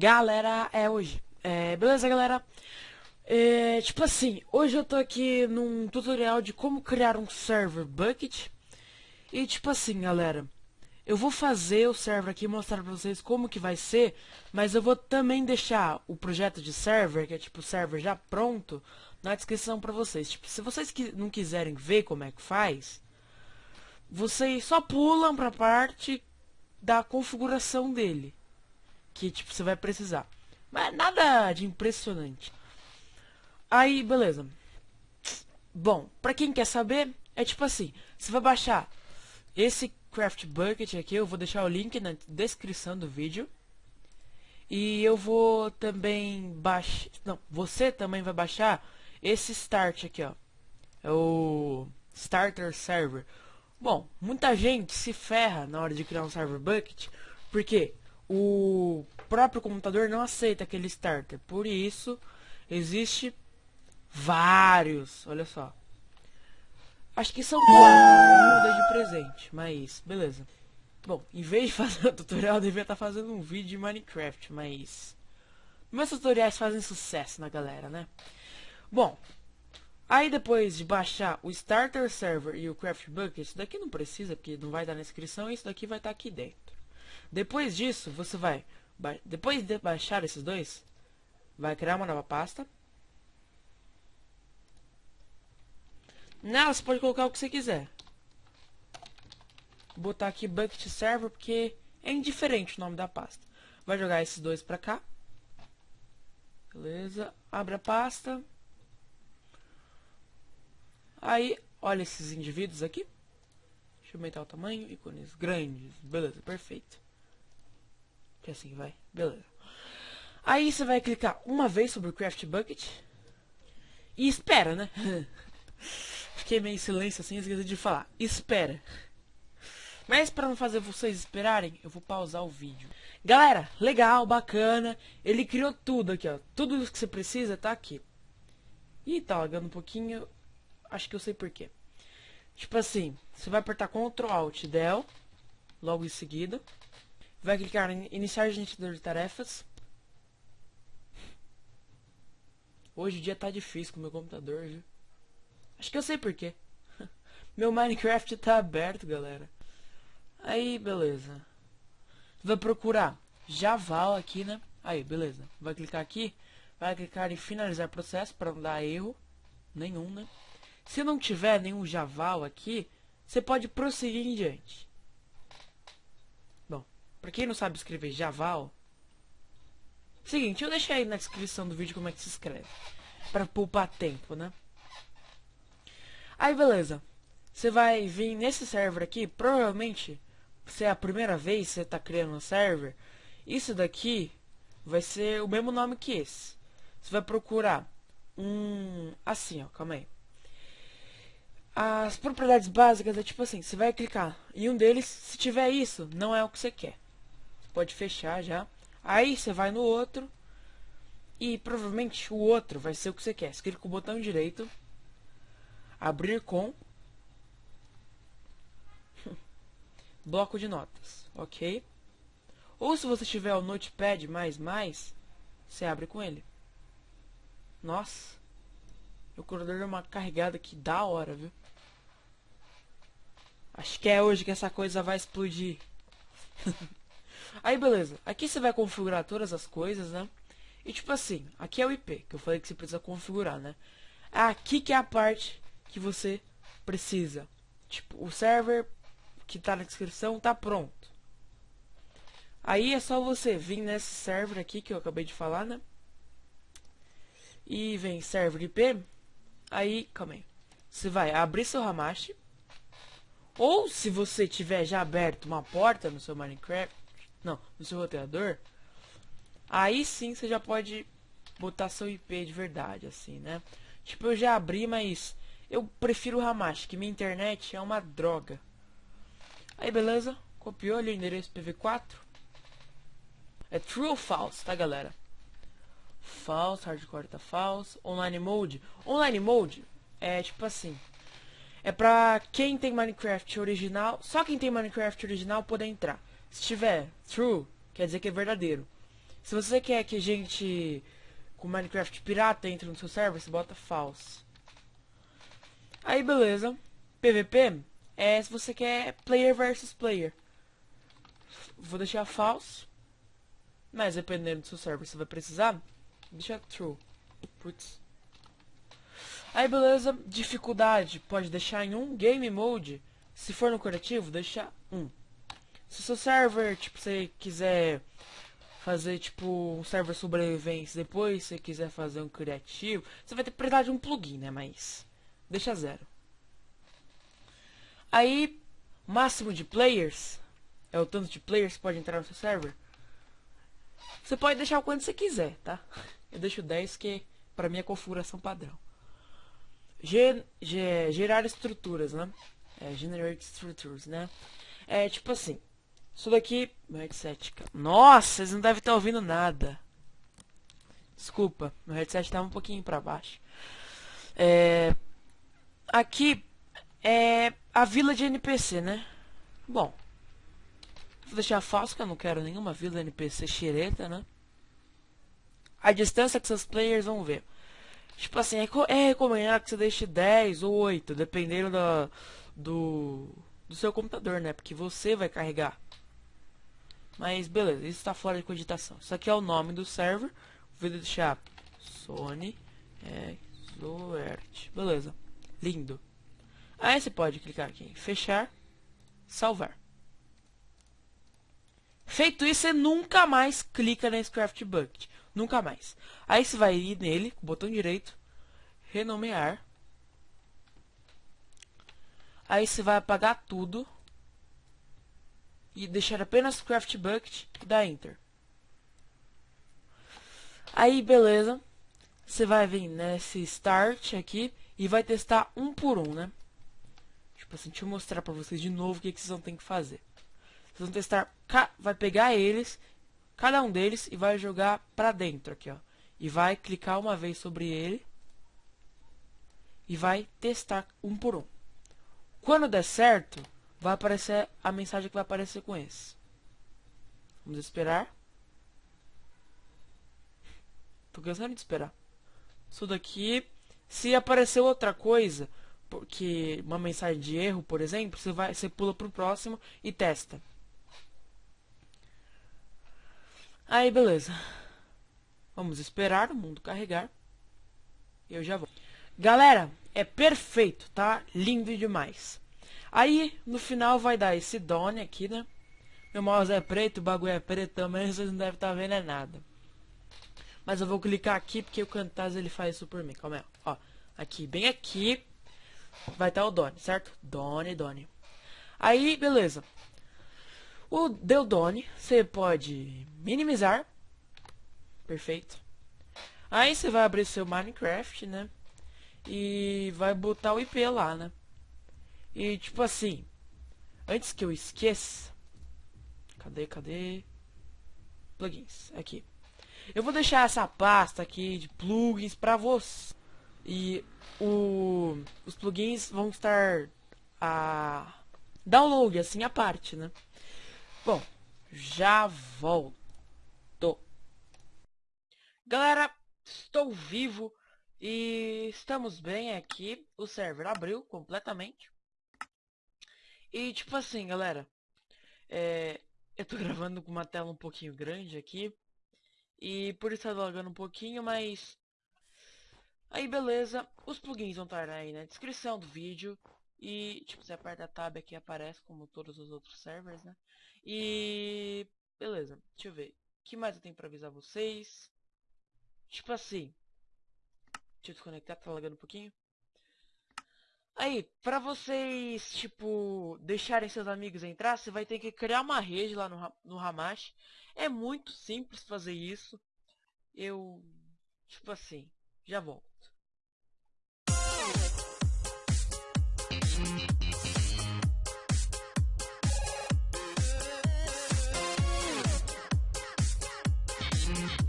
Galera, é hoje. É, beleza, galera? É, tipo assim, hoje eu tô aqui num tutorial de como criar um server bucket. E tipo assim, galera, eu vou fazer o server aqui mostrar pra vocês como que vai ser, mas eu vou também deixar o projeto de server, que é tipo server já pronto, na descrição pra vocês. Tipo, se vocês não quiserem ver como é que faz, vocês só pulam pra parte da configuração dele. Que tipo, você vai precisar. Mas nada de impressionante. Aí, beleza. Bom, pra quem quer saber, é tipo assim, você vai baixar esse Craft Bucket aqui, eu vou deixar o link na descrição do vídeo. E eu vou também baixar, não, você também vai baixar esse Start aqui, ó. É o Starter Server. Bom, muita gente se ferra na hora de criar um server bucket, porque o próprio computador não aceita aquele starter. Por isso, existe vários, olha só. Acho que são quatro, de presente, mas beleza. Bom, em vez de fazer um tutorial, eu devia estar fazendo um vídeo de Minecraft, mas... Meus tutoriais fazem sucesso na galera, né? Bom, Aí depois de baixar o Starter Server e o Craft Bucket, isso daqui não precisa, porque não vai estar na descrição, isso daqui vai estar aqui dentro. Depois disso, você vai, depois de baixar esses dois, vai criar uma nova pasta. Nela você pode colocar o que você quiser. Vou botar aqui Bucket Server, porque é indiferente o nome da pasta. Vai jogar esses dois pra cá. Beleza, abre a pasta. Aí, olha esses indivíduos aqui. Deixa eu aumentar o tamanho. Ícones grandes. Beleza, perfeito. Que assim vai. Beleza. Aí você vai clicar uma vez sobre o Craft Bucket. E espera, né? Fiquei meio em silêncio assim, esqueci de falar. Espera. Mas para não fazer vocês esperarem, eu vou pausar o vídeo. Galera, legal, bacana. Ele criou tudo aqui, ó. Tudo que você precisa tá aqui. Ih, tá lagando um pouquinho. Acho que eu sei porquê. Tipo assim, você vai apertar Ctrl Alt Del, logo em seguida. Vai clicar em Iniciar Gerenciador de Tarefas. Hoje o dia tá difícil com o meu computador, viu? Acho que eu sei porquê. meu Minecraft tá aberto, galera. Aí, beleza. Vai procurar Javal aqui, né? Aí, beleza. Vai clicar aqui. Vai clicar em finalizar processo para não dar erro nenhum, né? Se não tiver nenhum Javal aqui, você pode prosseguir em diante. Para quem não sabe escrever Javal, seguinte, eu deixei aí na descrição do vídeo como é que se escreve, para poupar tempo, né? Aí beleza, você vai vir nesse server aqui, provavelmente, se é a primeira vez que você está criando um server, isso daqui vai ser o mesmo nome que esse. Você vai procurar um assim, ó, calma aí. As propriedades básicas é tipo assim, você vai clicar em um deles, se tiver isso, não é o que você quer. Pode fechar já. Aí você vai no outro e provavelmente o outro vai ser o que você quer. Você clica com o botão direito, abrir com bloco de notas, ok? Ou se você tiver o Notepad++, você abre com ele. Nossa, o corredor deu uma carregada que da hora, viu? Acho que é hoje que essa coisa vai explodir. Aí beleza, aqui você vai configurar todas as coisas, né? E tipo assim, aqui é o IP, que eu falei que você precisa configurar, né? Aqui que é a parte que você precisa. Tipo, o server que tá na descrição tá pronto. Aí é só você vir nesse server aqui que eu acabei de falar, né? E vem server IP. Aí, calma aí. Você vai abrir seu Hamashi. Ou se você tiver já aberto uma porta no seu Minecraft, não, no seu roteador, aí sim você já pode botar seu IP de verdade, assim, né? Tipo, eu já abri, mas eu prefiro o Hamashi, que minha internet é uma droga. Aí, beleza? Copiou ali o endereço PV4. É true ou false, tá, galera? False, hardcore tá false. Online mode. Online mode é tipo assim. É pra quem tem Minecraft original, só quem tem Minecraft original poder entrar. Se tiver true, quer dizer que é verdadeiro. Se você quer que a gente com Minecraft pirata entre no seu server, você bota false. Aí beleza. PVP é se você quer player versus player. Vou deixar false. Mas dependendo do seu server, você vai precisar, deixa true. Putz. Aí beleza, dificuldade pode deixar em 1, game mode, se for no curativo, deixa 1. Se o seu server, tipo, você quiser fazer tipo um server sobrevivência depois, se quiser fazer um criativo, você vai ter precisar de um plugin, né? Mas deixa zero. Aí, máximo de players, é o tanto de players que pode entrar no seu server. Você pode deixar o quanto você quiser, tá? Eu deixo 10 que para mim é configuração padrão. Ger gerar estruturas, né? É, generate structures, né? É tipo assim, isso daqui... Meu headset... Nossa, vocês não devem estar ouvindo nada. Desculpa, meu headset estava um pouquinho para baixo. É... Aqui é a vila de NPC, né? Bom, vou deixar falso que eu não quero nenhuma vila NPC xereta, né? A distância que seus players vão ver. Tipo assim, é, é recomendado que você deixe 10 ou 8, dependendo do, do seu computador, né? Porque você vai carregar. Mas beleza, isso está fora de cogitação. Isso aqui é o nome do server. Vou deixar Sony Exoert. Beleza. Lindo. Aí você pode clicar aqui em fechar, salvar. Feito isso, você nunca mais clica nesse Craft Bucket. Nunca mais. Aí você vai ir nele, com o botão direito, renomear. Aí você vai apagar tudo e deixar apenas Craft Bucket e dar Enter. Aí, beleza. Você vai vir nesse Start aqui e vai testar um por um, né? Tipo assim, deixa eu mostrar pra vocês de novo o que, que vocês vão ter que fazer. Vocês vão testar, vai pegar eles, cada um deles, e vai jogar pra dentro aqui, ó. E vai clicar uma vez sobre ele. E vai testar um por um. Quando der certo, vai aparecer a mensagem que vai aparecer com esse. Vamos esperar. Tô cansando de esperar. Isso daqui, se aparecer outra coisa, porque uma mensagem de erro, por exemplo, você vai, você pula pro próximo e testa. Aí, beleza. Vamos esperar o mundo carregar. Eu já vou. Galera, é perfeito, tá? Lindo demais. Aí, no final vai dar esse Done aqui, né? Meu mouse é preto, o bagulho é preto também, vocês não devem estar tá vendo é nada. Mas eu vou clicar aqui porque o Camtasia ele faz isso por mim. Calma aí, ó. Aqui, bem aqui, vai estar tá o Done, certo? Done, Done. Aí, beleza. O deu Done, você pode minimizar. Perfeito. Aí você vai abrir seu Minecraft, né? E vai botar o IP lá, né? E tipo assim, antes que eu esqueça, cadê, cadê? Plugins, aqui. Eu vou deixar essa pasta aqui de plugins para você. E o, os plugins vão estar a download assim a parte, né? Bom, já volto. Galera, estou vivo e estamos bem aqui. O server abriu completamente. E tipo assim, galera, é, eu tô gravando com uma tela um pouquinho grande aqui. E por isso tá logando um pouquinho, mas... Aí beleza, os plugins vão estar aí na descrição do vídeo. E tipo, você aperta a tab aqui aparece como todos os outros servers, né? E... Beleza, deixa eu ver. O que mais eu tenho pra avisar vocês? Tipo assim... Deixa eu desconectar, tá lagando um pouquinho. Aí, pra vocês, tipo, deixarem seus amigos entrar, você vai ter que criar uma rede lá no, no Hamash. É muito simples fazer isso. Eu, tipo assim, já volto.